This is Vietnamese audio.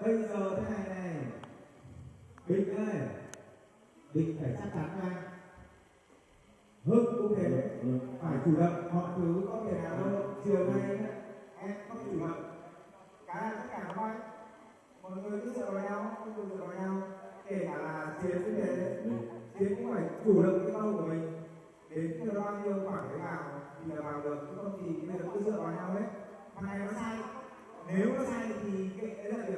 bây giờ thế này này. Bình ơi bình phải chắc chắn nha. Hưng cũng thế phải chủ động mọi thứ có thể nào đâu. Chiều nay em không chủ động. Cái tất cả các mọi người cứ dựa vào nhau, cứ dựa vào nhau. Kể cả là chiến cũng thế. Chiến cũng phải chủ động cái câu của mình. Đến khi bao nhiêu khoảng cái vào thì là vào được. Chứ không thì bây giờ cứ dựa vào nhau hết thằng này nó sai. Nếu nó sai thì cái đấy là